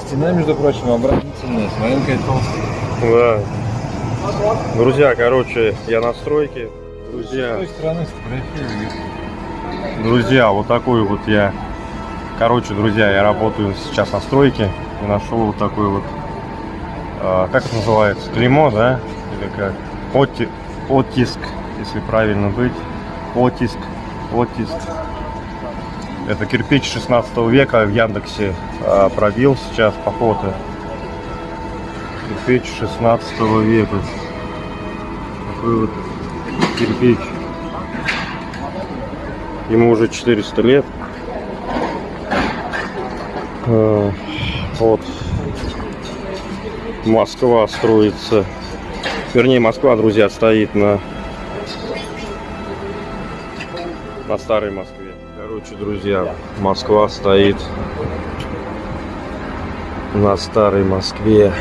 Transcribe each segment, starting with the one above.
Стена, между прочим, оборонительная, смотри, какая толстая. Да. Друзья, короче, я на стройке. С Друзья, той стороны друзья, вот такой вот я. Короче, друзья, я работаю сейчас на стройке и нашел вот такой вот, а, как это называется, клеймо, да? Или как? Отти- оттиск, если правильно быть. Оттиск, оттиск. Это кирпич 16 века в Яндексе а, пробил сейчас по фото. Кирпич 16 века. Такой вот кирпич. Ему уже 400 лет. Э, Вот. Москва строится. Вернее, Москва, друзья, стоит на на старой Москве. Короче, друзья, Москва стоит на старой Москве.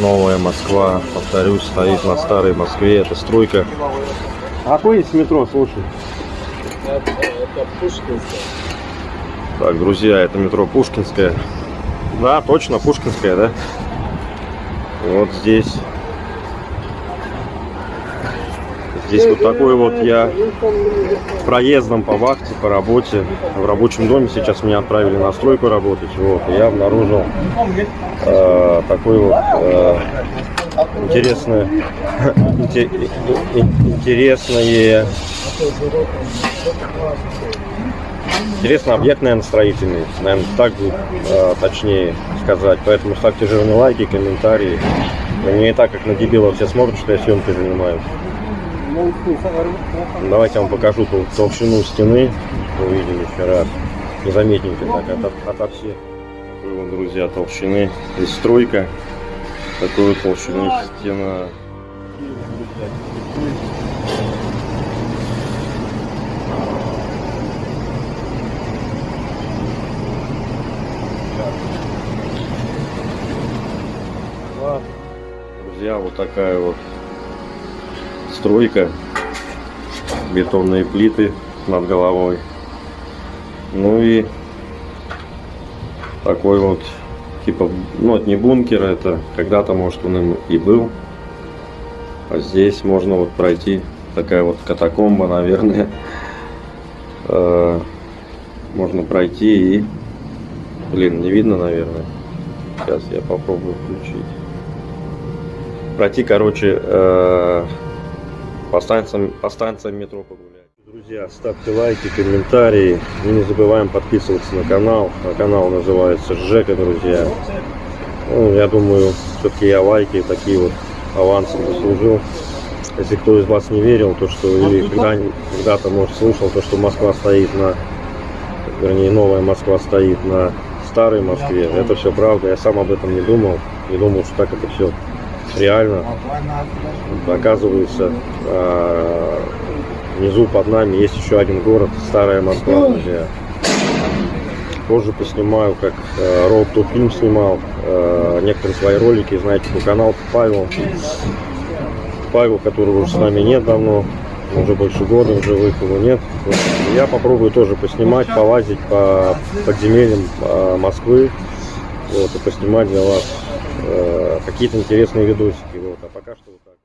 Новая Москва, повторюсь, стоит на старой Москве. Это стройка. А какое есть метро, слушай? Так, друзья, это метро Пушкинская. Да, точно, Пушкинская, да? Вот здесь. Здесь вот такой вот я проездом по вахте, по работе. В рабочем доме сейчас меня отправили на стройку работать. Вот, я обнаружил э, такой вот э, интересное, инте- и- и- интересное Интересно, объект, наверное, строительный. Наверное, так э, точнее сказать. Поэтому ставьте жирные лайки, комментарии. Меня и так, как на дебила, все смотрят, что я съемкой занимаюсь. Давайте я вам покажу тол- толщину стены. Увидим еще раз. Незаметненько так, ото, ото всех. Такой вот, друзья, толщины. Здесь стройка. Такой вот толщины стена. Друзья, вот такая вот стройка. Бетонные плиты над головой. Ну и такой вот, типа, ну это не бункер, это когда-то, может, он им и был. А здесь можно вот пройти, такая вот катакомба, наверное. Э, Можно пройти и, блин, не видно, наверное. Сейчас я попробую включить. Пройти, короче, э, по станциям, по станциям метро погулять. Друзья, ставьте лайки, комментарии. И не забываем подписываться на канал. А канал называется Жека, друзья. Ну, я думаю, все-таки я лайки такие вот авансом заслужил. Если кто из вас не верил, то что или когда, когда-то, может, слушал, то что Москва стоит на, вернее, новая Москва стоит на старой Москве, это все правда. Я сам об этом не думал, не думал, что так это все реально. Оказывается, а, внизу под нами есть еще один город, старая Москва, друзья. Позже поснимаю, как э, Road to Film снимал э, некоторые свои ролики, знаете, по канал Павел. Павел, которого уже с нами нет давно, уже больше года в живых его нет. Я попробую тоже поснимать, полазить по подземельям э, Москвы, вот, и поснимать для вас какие-то интересные видосики. Вот. А пока что вот